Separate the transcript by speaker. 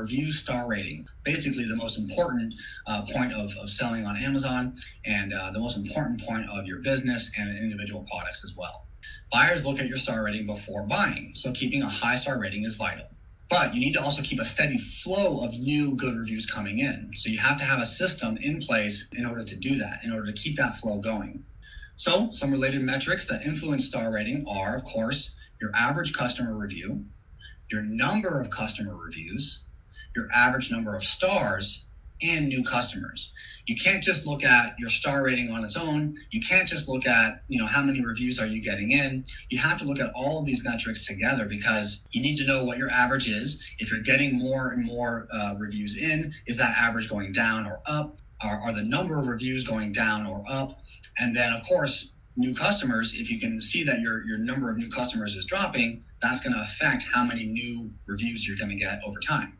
Speaker 1: review star rating. Basically, the most important uh, point of, of selling on Amazon and uh, the most important point of your business and individual products as well. Buyers look at your star rating before buying, so keeping a high star rating is vital. But you need to also keep a steady flow of new good reviews coming in. So you have to have a system in place in order to do that, in order to keep that flow going. So, some related metrics that influence star rating are, of course, your average customer review, your number of customer reviews, your average number of stars, and new customers. You can't just look at your star rating on its own. You can't just look at, you know, how many reviews are you getting in. You have to look at all of these metrics together because you need to know what your average is. If you're getting more and more uh, reviews in, is that average going down or up? Are, are the number of reviews going down or up? And then, of course, new customers, if you can see that your, your number of new customers is dropping, that's going to affect how many new reviews you're going to get over time.